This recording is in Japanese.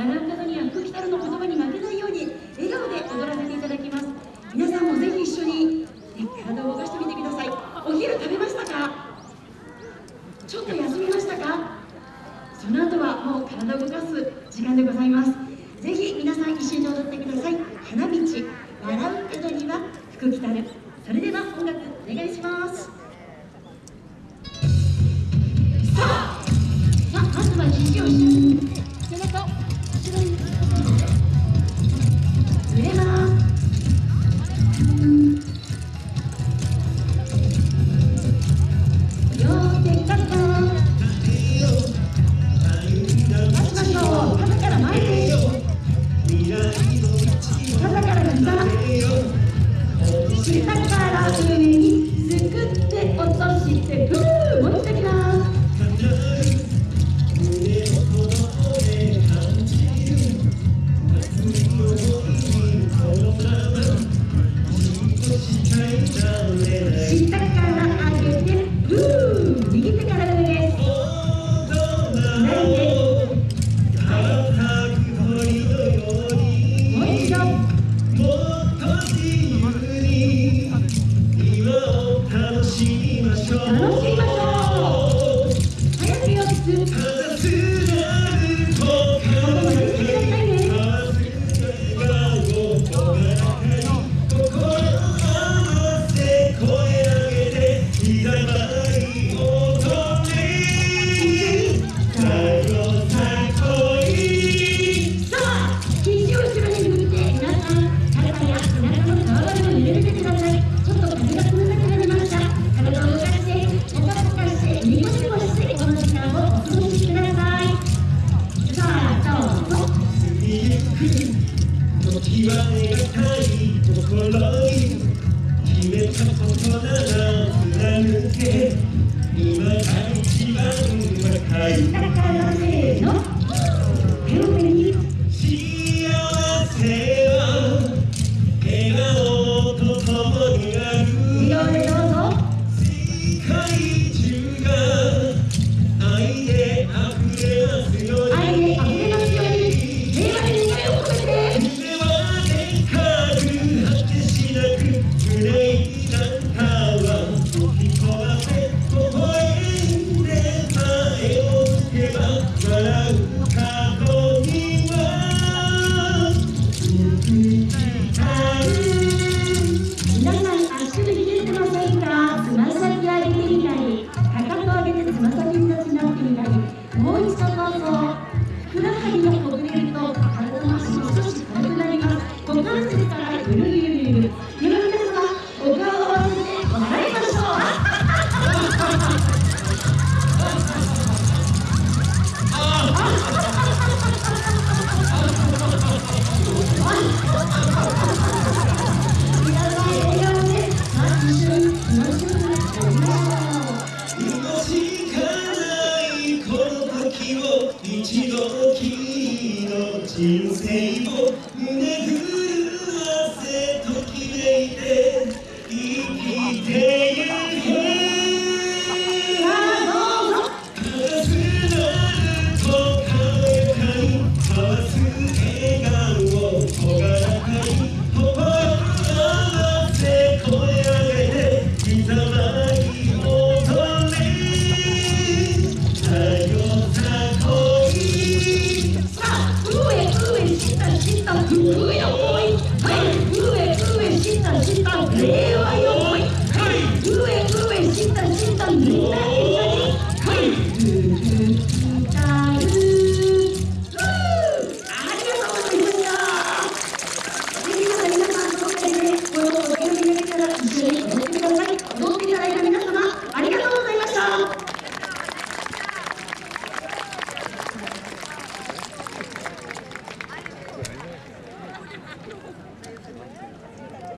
学んだのには空気たるの言葉に負けないように笑顔で踊らせていただきます。皆さんもぜひ一緒に、体を動かしてみてください。お昼食べましたか？ちょっと休みましたか？その後はもう体を動かす時間でございます。ぜひ皆さん一緒に踊ってください。花道笑う人には福来たる。それでは音楽お願いします。下から上に作って落としてブンこの際がたいこの頃に決めたことなら貫け。今が一番若い Jai 一度きりの人生を胸ぐ Whoa.